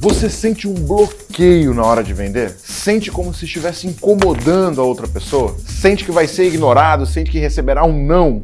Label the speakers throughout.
Speaker 1: Você sente um bloqueio na hora de vender? Sente como se estivesse incomodando a outra pessoa? Sente que vai ser ignorado? Sente que receberá um não?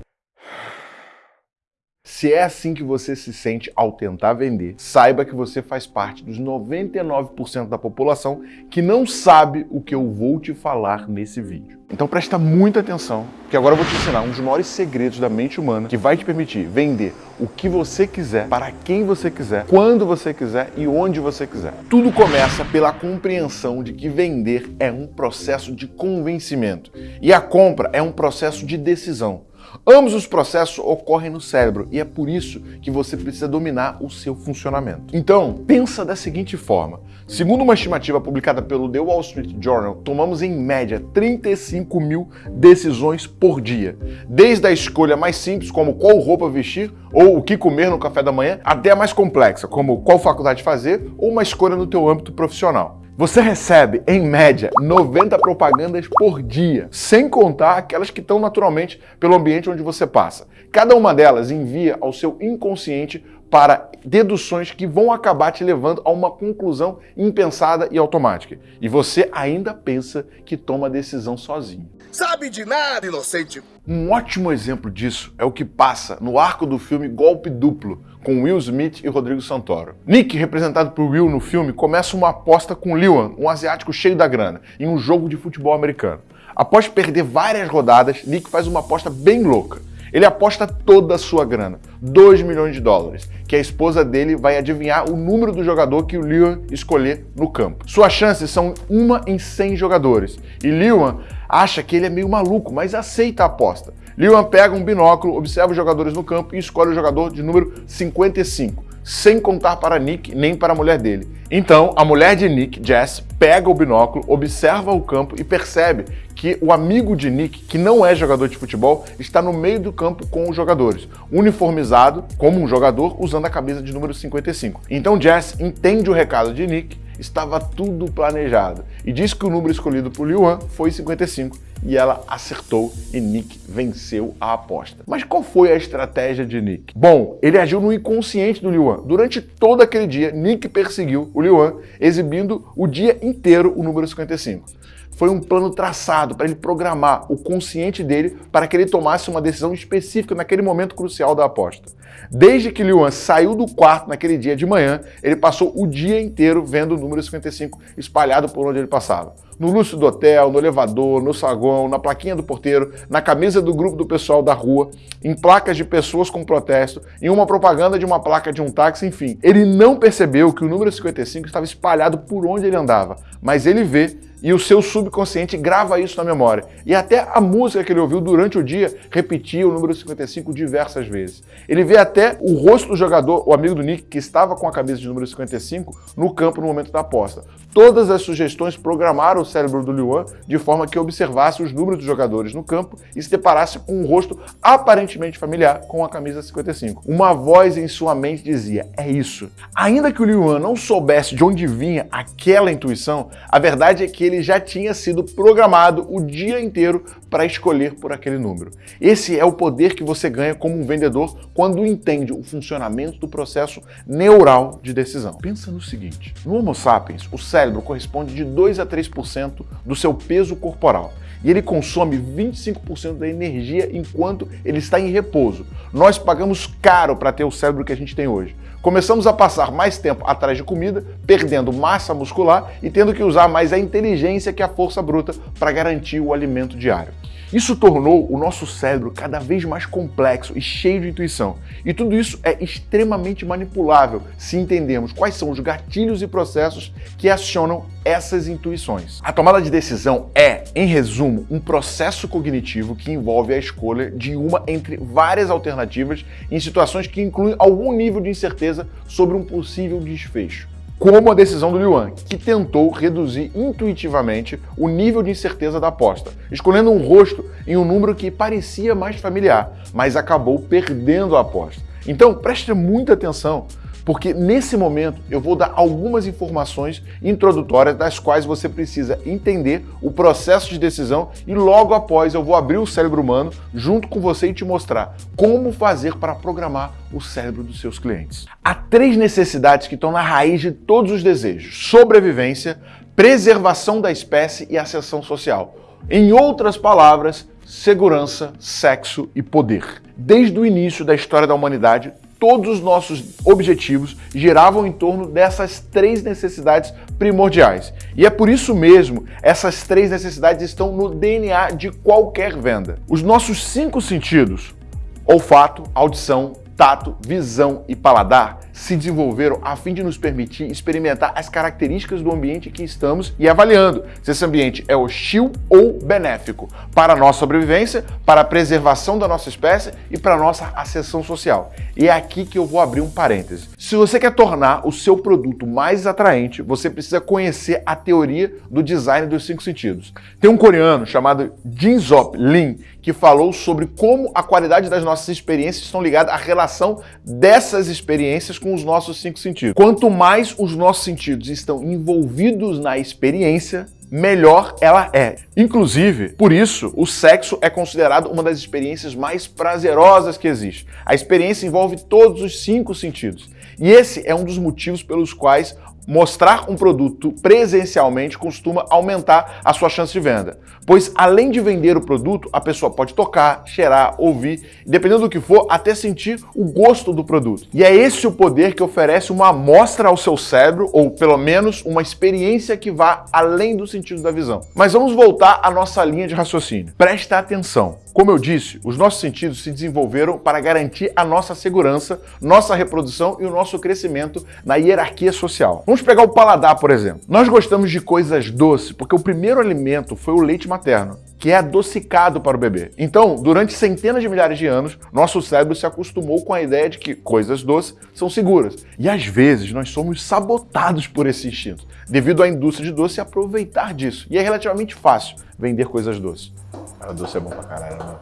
Speaker 1: Se é assim que você se sente ao tentar vender, saiba que você faz parte dos 99% da população que não sabe o que eu vou te falar nesse vídeo. Então presta muita atenção, porque agora eu vou te ensinar um dos maiores segredos da mente humana que vai te permitir vender o que você quiser, para quem você quiser, quando você quiser e onde você quiser. Tudo começa pela compreensão de que vender é um processo de convencimento e a compra é um processo de decisão. Ambos os processos ocorrem no cérebro e é por isso que você precisa dominar o seu funcionamento. Então, pensa da seguinte forma. Segundo uma estimativa publicada pelo The Wall Street Journal, tomamos em média 35 mil decisões por dia. Desde a escolha mais simples, como qual roupa vestir ou o que comer no café da manhã, até a mais complexa, como qual faculdade fazer ou uma escolha no teu âmbito profissional. Você recebe, em média, 90 propagandas por dia, sem contar aquelas que estão naturalmente pelo ambiente onde você passa. Cada uma delas envia ao seu inconsciente para deduções que vão acabar te levando a uma conclusão impensada e automática. E você ainda pensa que toma a decisão sozinho.
Speaker 2: Sabe de nada, inocente!
Speaker 1: Um ótimo exemplo disso é o que passa no arco do filme Golpe Duplo, com Will Smith e Rodrigo Santoro. Nick, representado por Will no filme, começa uma aposta com Lewan, um asiático cheio da grana, em um jogo de futebol americano. Após perder várias rodadas, Nick faz uma aposta bem louca. Ele aposta toda a sua grana, 2 milhões de dólares, que a esposa dele vai adivinhar o número do jogador que o Lewan escolher no campo. Suas chances são uma em 100 jogadores, e Lewan acha que ele é meio maluco, mas aceita a aposta. Lewan pega um binóculo, observa os jogadores no campo e escolhe o jogador de número 55, sem contar para Nick nem para a mulher dele. Então, a mulher de Nick, Jess, pega o binóculo, observa o campo e percebe que o amigo de Nick, que não é jogador de futebol, está no meio do campo com os jogadores, uniformizado como um jogador usando a camisa de número 55. Então Jess entende o recado de Nick estava tudo planejado. E diz que o número escolhido por Liuan foi 55 e ela acertou e Nick venceu a aposta. Mas qual foi a estratégia de Nick? Bom, ele agiu no inconsciente do Liuan. Durante todo aquele dia, Nick perseguiu o Liuan, exibindo o dia inteiro o número 55 foi um plano traçado para ele programar o consciente dele para que ele tomasse uma decisão específica naquele momento crucial da aposta. Desde que Liuan saiu do quarto naquele dia de manhã, ele passou o dia inteiro vendo o número 55 espalhado por onde ele passava. No luxo do hotel, no elevador, no saguão, na plaquinha do porteiro, na camisa do grupo do pessoal da rua, em placas de pessoas com protesto, em uma propaganda de uma placa de um táxi, enfim. Ele não percebeu que o número 55 estava espalhado por onde ele andava, mas ele vê e o seu subconsciente grava isso na memória. E até a música que ele ouviu durante o dia repetia o número 55 diversas vezes. Ele vê até o rosto do jogador, o amigo do Nick, que estava com a camisa de número 55, no campo no momento da aposta. Todas as sugestões programaram o cérebro do Luan de forma que observasse os números dos jogadores no campo e se deparasse com um rosto aparentemente familiar com a camisa 55. Uma voz em sua mente dizia, é isso. Ainda que o Luan não soubesse de onde vinha aquela intuição, a verdade é que ele já tinha sido programado o dia inteiro para escolher por aquele número. Esse é o poder que você ganha como um vendedor quando entende o funcionamento do processo neural de decisão. Pensa no seguinte, no Homo sapiens, o cérebro corresponde de 2 a 3% do seu peso corporal e ele consome 25% da energia enquanto ele está em repouso. Nós pagamos caro para ter o cérebro que a gente tem hoje. Começamos a passar mais tempo atrás de comida, perdendo massa muscular e tendo que usar mais a inteligência que a força bruta para garantir o alimento diário. Isso tornou o nosso cérebro cada vez mais complexo e cheio de intuição. E tudo isso é extremamente manipulável se entendermos quais são os gatilhos e processos que acionam essas intuições. A tomada de decisão é, em resumo, um processo cognitivo que envolve a escolha de uma entre várias alternativas em situações que incluem algum nível de incerteza sobre um possível desfecho como a decisão do Yuan, que tentou reduzir intuitivamente o nível de incerteza da aposta, escolhendo um rosto em um número que parecia mais familiar, mas acabou perdendo a aposta. Então, preste muita atenção porque nesse momento eu vou dar algumas informações introdutórias das quais você precisa entender o processo de decisão e logo após eu vou abrir o cérebro humano junto com você e te mostrar como fazer para programar o cérebro dos seus clientes. Há três necessidades que estão na raiz de todos os desejos: sobrevivência, preservação da espécie e ascensão social. Em outras palavras, segurança, sexo e poder. Desde o início da história da humanidade, todos os nossos objetivos giravam em torno dessas três necessidades primordiais. E é por isso mesmo, essas três necessidades estão no DNA de qualquer venda. Os nossos cinco sentidos, olfato, audição, tato, visão e paladar se desenvolveram a fim de nos permitir experimentar as características do ambiente que estamos e avaliando se esse ambiente é hostil ou benéfico para a nossa sobrevivência, para a preservação da nossa espécie e para a nossa ascensão social. E é aqui que eu vou abrir um parêntese. Se você quer tornar o seu produto mais atraente, você precisa conhecer a teoria do design dos cinco sentidos. Tem um coreano chamado Jin Zop Lin que falou sobre como a qualidade das nossas experiências estão ligadas à relação dessas experiências com os nossos cinco sentidos. Quanto mais os nossos sentidos estão envolvidos na experiência, melhor ela é. Inclusive, por isso, o sexo é considerado uma das experiências mais prazerosas que existe. A experiência envolve todos os cinco sentidos. E esse é um dos motivos pelos quais mostrar um produto presencialmente costuma aumentar a sua chance de venda. Pois além de vender o produto, a pessoa pode tocar, cheirar, ouvir, dependendo do que for, até sentir o gosto do produto. E é esse o poder que oferece uma amostra ao seu cérebro, ou pelo menos uma experiência que vá além do sentido da visão. Mas vamos voltar à nossa linha de raciocínio. Presta atenção. Como eu disse, os nossos sentidos se desenvolveram para garantir a nossa segurança, nossa reprodução e o nosso crescimento na hierarquia social. Vamos pegar o paladar, por exemplo. Nós gostamos de coisas doces porque o primeiro alimento foi o leite materno que é adocicado para o bebê. Então, durante centenas de milhares de anos, nosso cérebro se acostumou com a ideia de que coisas doces são seguras. E às vezes nós somos sabotados por esse instinto, devido à indústria de doce aproveitar disso. E é relativamente fácil vender coisas doces. Cara, doce é bom pra caralho, né?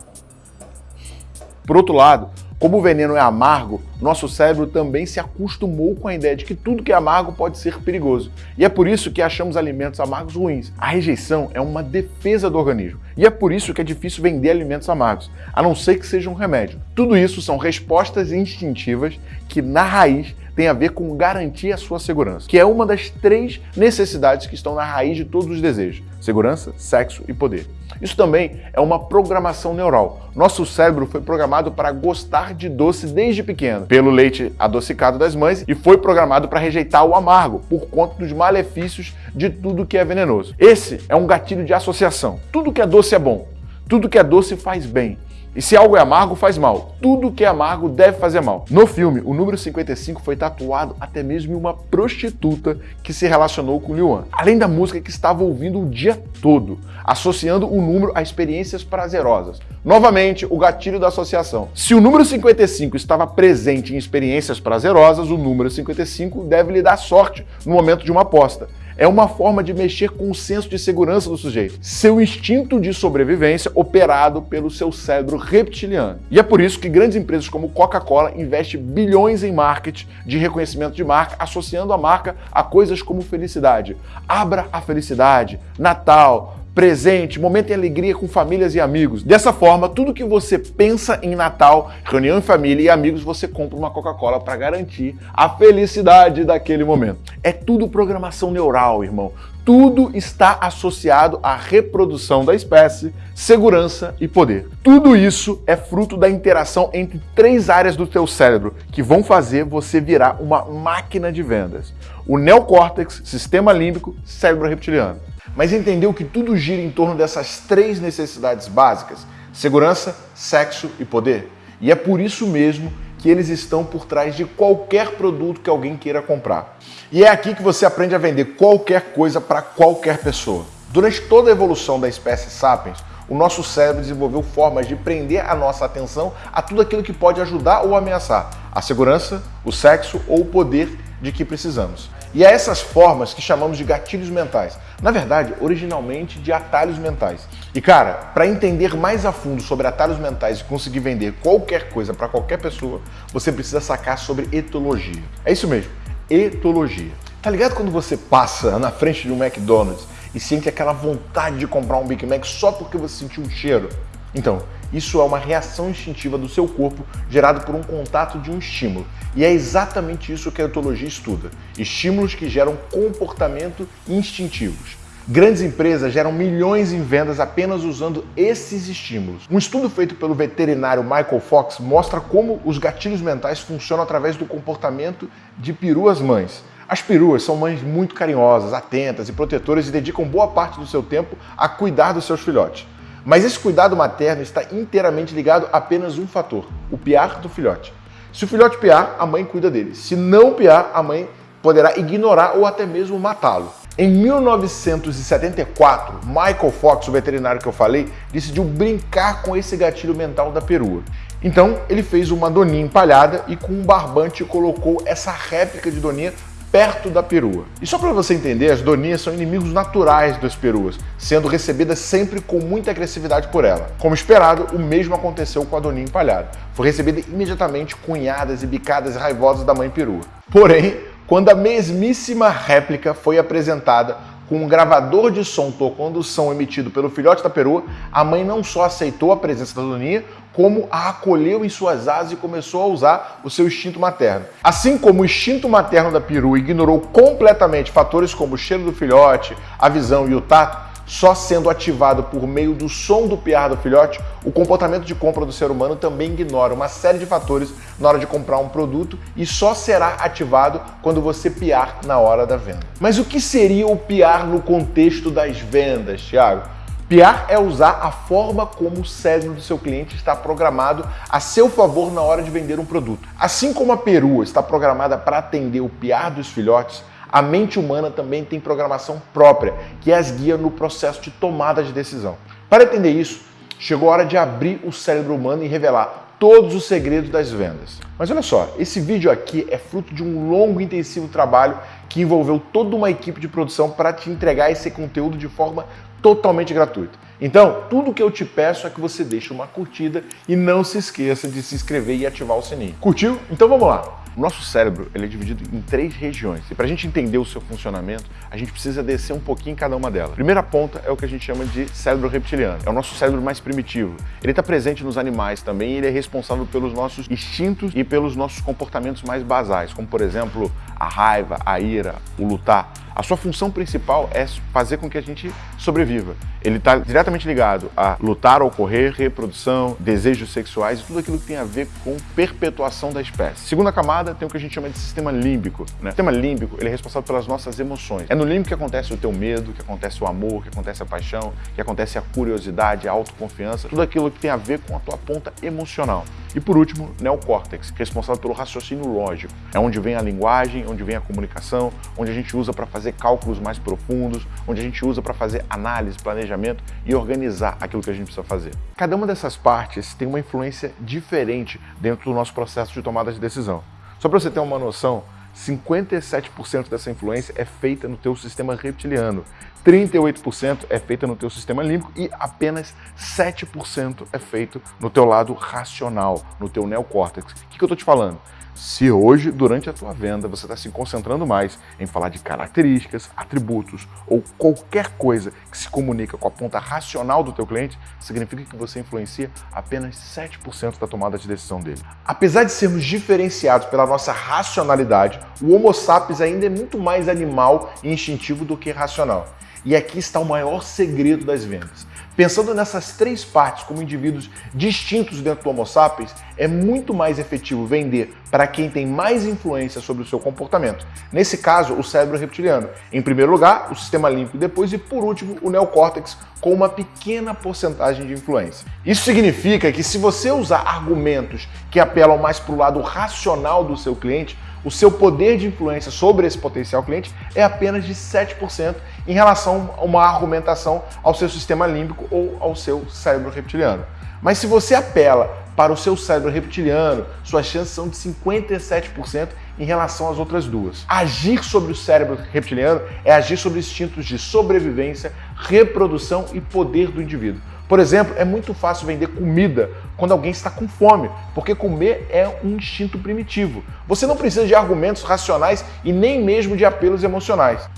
Speaker 1: Por outro lado, como o veneno é amargo, nosso cérebro também se acostumou com a ideia de que tudo que é amargo pode ser perigoso. E é por isso que achamos alimentos amargos ruins. A rejeição é uma defesa do organismo. E é por isso que é difícil vender alimentos amargos, a não ser que seja um remédio. Tudo isso são respostas instintivas que, na raiz, tem a ver com garantir a sua segurança, que é uma das três necessidades que estão na raiz de todos os desejos: segurança, sexo e poder. Isso também é uma programação neural. Nosso cérebro foi programado para gostar de doce desde pequeno, pelo leite adocicado das mães, e foi programado para rejeitar o amargo, por conta dos malefícios de tudo que é venenoso. Esse é um gatilho de associação. Tudo que é doce é bom, tudo que é doce faz bem. E se algo é amargo, faz mal. Tudo que é amargo deve fazer mal. No filme, o número 55 foi tatuado até mesmo em uma prostituta que se relacionou com Liu além da música que estava ouvindo o dia todo, associando o número a experiências prazerosas. Novamente, o gatilho da associação. Se o número 55 estava presente em experiências prazerosas, o número 55 deve lhe dar sorte no momento de uma aposta é uma forma de mexer com o senso de segurança do sujeito, seu instinto de sobrevivência operado pelo seu cérebro reptiliano. E é por isso que grandes empresas como Coca-Cola investem bilhões em marketing de reconhecimento de marca, associando a marca a coisas como felicidade. Abra a felicidade, Natal, presente, momento em alegria com famílias e amigos. Dessa forma, tudo que você pensa em Natal, reunião em família e amigos, você compra uma Coca-Cola para garantir a felicidade daquele momento. É tudo programação neural, irmão. Tudo está associado à reprodução da espécie, segurança e poder. Tudo isso é fruto da interação entre três áreas do teu cérebro que vão fazer você virar uma máquina de vendas: o neocórtex, sistema límbico, cérebro reptiliano mas entendeu que tudo gira em torno dessas três necessidades básicas: segurança, sexo e poder. E é por isso mesmo que eles estão por trás de qualquer produto que alguém queira comprar. E é aqui que você aprende a vender qualquer coisa para qualquer pessoa. Durante toda a evolução da espécie Sapiens, o nosso cérebro desenvolveu formas de prender a nossa atenção a tudo aquilo que pode ajudar ou ameaçar a segurança, o sexo ou o poder de que precisamos. E é essas formas que chamamos de gatilhos mentais. Na verdade, originalmente de atalhos mentais. E cara, para entender mais a fundo sobre atalhos mentais e conseguir vender qualquer coisa para qualquer pessoa, você precisa sacar sobre etologia. É isso mesmo, etologia. Tá ligado quando você passa na frente de um McDonald's e sente aquela vontade de comprar um Big Mac só porque você sentiu um cheiro? Então, isso é uma reação instintiva do seu corpo gerado por um contato de um estímulo. E é exatamente isso que a etologia estuda: estímulos que geram comportamento instintivos. Grandes empresas geram milhões em vendas apenas usando esses estímulos. Um estudo feito pelo veterinário Michael Fox mostra como os gatilhos mentais funcionam através do comportamento de peruas mães. As peruas são mães muito carinhosas, atentas e protetoras e dedicam boa parte do seu tempo a cuidar dos seus filhotes. Mas esse cuidado materno está inteiramente ligado a apenas um fator: o piar do filhote. Se o filhote piar, a mãe cuida dele. Se não piar, a mãe poderá ignorar ou até mesmo matá-lo. Em 1974, Michael Fox, o veterinário que eu falei, decidiu brincar com esse gatilho mental da perua. Então, ele fez uma doninha empalhada e com um barbante colocou essa réplica de doninha perto da perua. E só para você entender, as doninhas são inimigos naturais das peruas, sendo recebidas sempre com muita agressividade por ela. Como esperado, o mesmo aconteceu com a doninha empalhada. Foi recebida imediatamente cunhadas e bicadas raivosas da mãe perua. Porém, quando a mesmíssima réplica foi apresentada com um gravador de som tocando o som emitido pelo filhote da perua, a mãe não só aceitou a presença da doninha, como a acolheu em suas asas e começou a usar o seu instinto materno. Assim como o instinto materno da perua ignorou completamente fatores como o cheiro do filhote, a visão e o tato, só sendo ativado por meio do som do piar do filhote, o comportamento de compra do ser humano também ignora uma série de fatores na hora de comprar um produto e só será ativado quando você piar na hora da venda. Mas o que seria o piar no contexto das vendas, Thiago? Piar é usar a forma como o cérebro do seu cliente está programado a seu favor na hora de vender um produto. Assim como a perua está programada para atender o piar dos filhotes, a mente humana também tem programação própria, que as guia no processo de tomada de decisão. Para entender isso, chegou a hora de abrir o cérebro humano e revelar todos os segredos das vendas. Mas olha só, esse vídeo aqui é fruto de um longo e intensivo trabalho que envolveu toda uma equipe de produção para te entregar esse conteúdo de forma totalmente gratuita. Então, tudo que eu te peço é que você deixe uma curtida e não se esqueça de se inscrever e ativar o sininho. Curtiu? Então vamos lá! O nosso cérebro ele é dividido em três regiões e para a gente entender o seu funcionamento, a gente precisa descer um pouquinho em cada uma delas. Primeira ponta é o que a gente chama de cérebro reptiliano. É o nosso cérebro mais primitivo. Ele está presente nos animais também e ele é responsável pelos nossos instintos e pelos nossos comportamentos mais basais, como por exemplo a raiva, a ira, o lutar. A sua função principal é fazer com que a gente sobreviva. Ele está diretamente ligado a lutar ou correr, reprodução, desejos sexuais e tudo aquilo que tem a ver com perpetuação da espécie. Segunda camada tem o que a gente chama de sistema límbico. Né? O sistema límbico ele é responsável pelas nossas emoções. É no límbico que acontece o teu medo, que acontece o amor, que acontece a paixão, que acontece a curiosidade, a autoconfiança, tudo aquilo que tem a ver com a tua ponta emocional. E por último, neocórtex, responsável pelo raciocínio lógico. É onde vem a linguagem, onde vem a comunicação, onde a gente usa para fazer cálculos mais profundos, onde a gente usa para fazer análise, planejamento e organizar aquilo que a gente precisa fazer. Cada uma dessas partes tem uma influência diferente dentro do nosso processo de tomada de decisão. Só para você ter uma noção, 57% dessa influência é feita no teu sistema reptiliano, 38% é feita no teu sistema límbico e apenas 7% é feito no teu lado racional, no teu neocórtex. O que, que eu estou te falando? Se hoje, durante a tua venda, você está se concentrando mais em falar de características, atributos ou qualquer coisa que se comunica com a ponta racional do teu cliente, significa que você influencia apenas 7% da tomada de decisão dele. Apesar de sermos diferenciados pela nossa racionalidade, o Homo sapiens ainda é muito mais animal e instintivo do que racional. E aqui está o maior segredo das vendas. Pensando nessas três partes como indivíduos distintos dentro do Homo sapiens, é muito mais efetivo vender para quem tem mais influência sobre o seu comportamento. Nesse caso, o cérebro reptiliano. Em primeiro lugar, o sistema límbico depois e por último, o neocórtex com uma pequena porcentagem de influência. Isso significa que se você usar argumentos que apelam mais para o lado racional do seu cliente, o seu poder de influência sobre esse potencial cliente é apenas de 7% em relação a uma argumentação ao seu sistema límbico ou ao seu cérebro reptiliano. Mas se você apela para o seu cérebro reptiliano, suas chances são de 57% em relação às outras duas. Agir sobre o cérebro reptiliano é agir sobre instintos de sobrevivência, reprodução e poder do indivíduo. Por exemplo, é muito fácil vender comida quando alguém está com fome, porque comer é um instinto primitivo. Você não precisa de argumentos racionais e nem mesmo de apelos emocionais.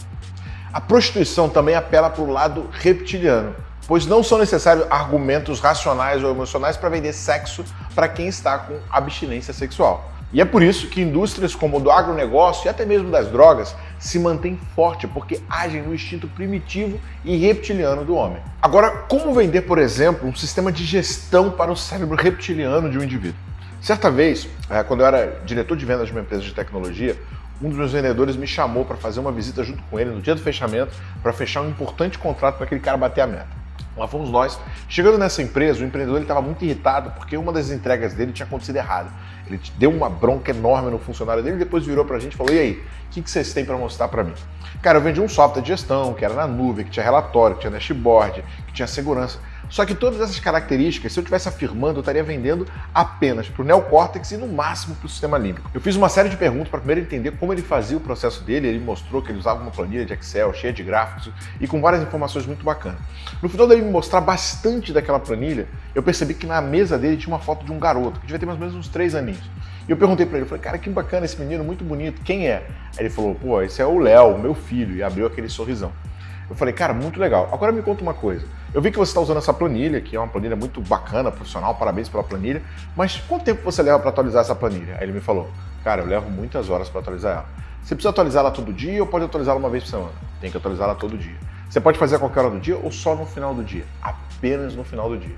Speaker 1: A prostituição também apela para o lado reptiliano, pois não são necessários argumentos racionais ou emocionais para vender sexo para quem está com abstinência sexual. E é por isso que indústrias como o do agronegócio e até mesmo das drogas se mantêm forte, porque agem no instinto primitivo e reptiliano do homem. Agora, como vender, por exemplo, um sistema de gestão para o cérebro reptiliano de um indivíduo? Certa vez, eh, quando eu era diretor de vendas de uma empresa de tecnologia, um dos meus vendedores me chamou para fazer uma visita junto com ele no dia do fechamento para fechar um importante contrato para aquele cara bater a meta. Lá fomos nós. Chegando nessa empresa, o empreendedor estava muito irritado porque uma das entregas dele tinha acontecido errado. Ele deu uma bronca enorme no funcionário dele e depois virou para a gente e falou: E aí, o que, que vocês têm para mostrar para mim? Cara, eu vendi um software de gestão que era na nuvem, que tinha relatório, que tinha dashboard, que tinha segurança. Só que todas essas características, se eu estivesse afirmando, eu estaria vendendo apenas para o neocórtex e no máximo para o sistema límbico. Eu fiz uma série de perguntas para primeiro entender como ele fazia o processo dele. Ele mostrou que ele usava uma planilha de Excel cheia de gráficos e com várias informações muito bacanas. No final dele me mostrar bastante daquela planilha, eu percebi que na mesa dele tinha uma foto de um garoto, que devia ter mais ou menos uns três aninhos. E eu perguntei para ele, falei, cara, que bacana esse menino, muito bonito, quem é? Aí ele falou, pô, esse é o Léo, meu filho, e abriu aquele sorrisão. Eu falei, cara, muito legal. Agora me conta uma coisa. Eu vi que você está usando essa planilha, que é uma planilha muito bacana, profissional, parabéns pela planilha, mas quanto tempo você leva para atualizar essa planilha? Aí ele me falou, cara, eu levo muitas horas para atualizar ela. Você precisa atualizá-la todo dia ou pode atualizá-la uma vez por semana? Tem que atualizá-la todo dia. Você pode fazer a qualquer hora do dia ou só no final do dia? Apenas no final do dia.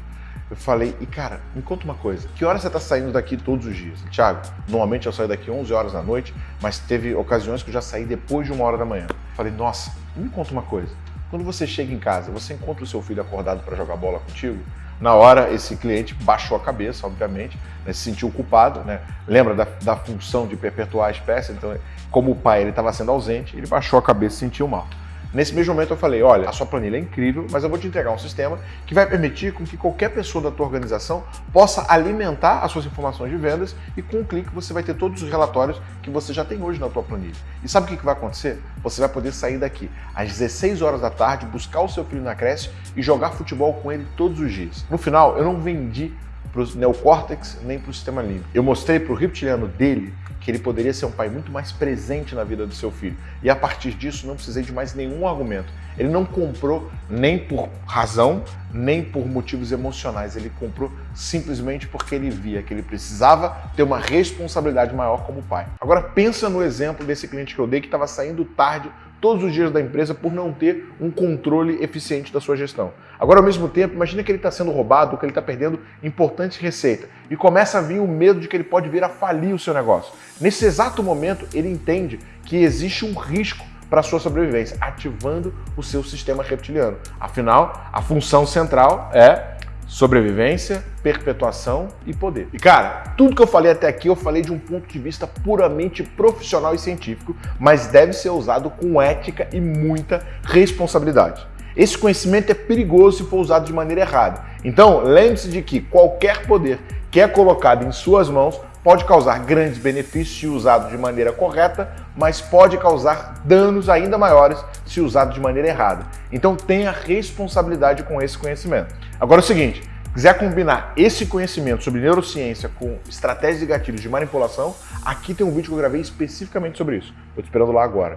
Speaker 1: Eu falei, e cara, me conta uma coisa, que hora você está saindo daqui todos os dias? Tiago, normalmente eu saio daqui 11 horas da noite, mas teve ocasiões que eu já saí depois de uma hora da manhã. Eu falei, nossa, me conta uma coisa, quando você chega em casa, você encontra o seu filho acordado para jogar bola contigo? Na hora, esse cliente baixou a cabeça, obviamente, né, se sentiu culpado, né? lembra da, da função de perpetuar a espécie, então, como o pai estava sendo ausente, ele baixou a cabeça e sentiu mal. Nesse mesmo momento eu falei, olha, a sua planilha é incrível, mas eu vou te entregar um sistema que vai permitir que qualquer pessoa da tua organização possa alimentar as suas informações de vendas e com um clique você vai ter todos os relatórios que você já tem hoje na tua planilha. E sabe o que vai acontecer? Você vai poder sair daqui às 16 horas da tarde, buscar o seu filho na creche e jogar futebol com ele todos os dias. No final, eu não vendi para o neocórtex nem para o sistema límbico. Eu mostrei para o reptiliano dele que ele poderia ser um pai muito mais presente na vida do seu filho. E a partir disso não precisei de mais nenhum argumento. Ele não comprou nem por razão, nem por motivos emocionais. Ele comprou simplesmente porque ele via que ele precisava ter uma responsabilidade maior como pai. Agora pensa no exemplo desse cliente que eu dei que estava saindo tarde todos os dias da empresa por não ter um controle eficiente da sua gestão. Agora, ao mesmo tempo, imagina que ele está sendo roubado, que ele está perdendo importante receita e começa a vir o medo de que ele pode vir a falir o seu negócio. Nesse exato momento, ele entende que existe um risco para a sua sobrevivência, ativando o seu sistema reptiliano. Afinal, a função central é sobrevivência, perpetuação e poder. E cara, tudo que eu falei até aqui eu falei de um ponto de vista puramente profissional e científico, mas deve ser usado com ética e muita responsabilidade. Esse conhecimento é perigoso se for usado de maneira errada. Então, lembre-se de que qualquer poder que é colocado em suas mãos pode causar grandes benefícios se usado de maneira correta, mas pode causar danos ainda maiores se usado de maneira errada. Então tenha responsabilidade com esse conhecimento. Agora é o seguinte, quiser combinar esse conhecimento sobre neurociência com estratégias e gatilhos de manipulação, aqui tem um vídeo que eu gravei especificamente sobre isso. Estou te esperando lá agora.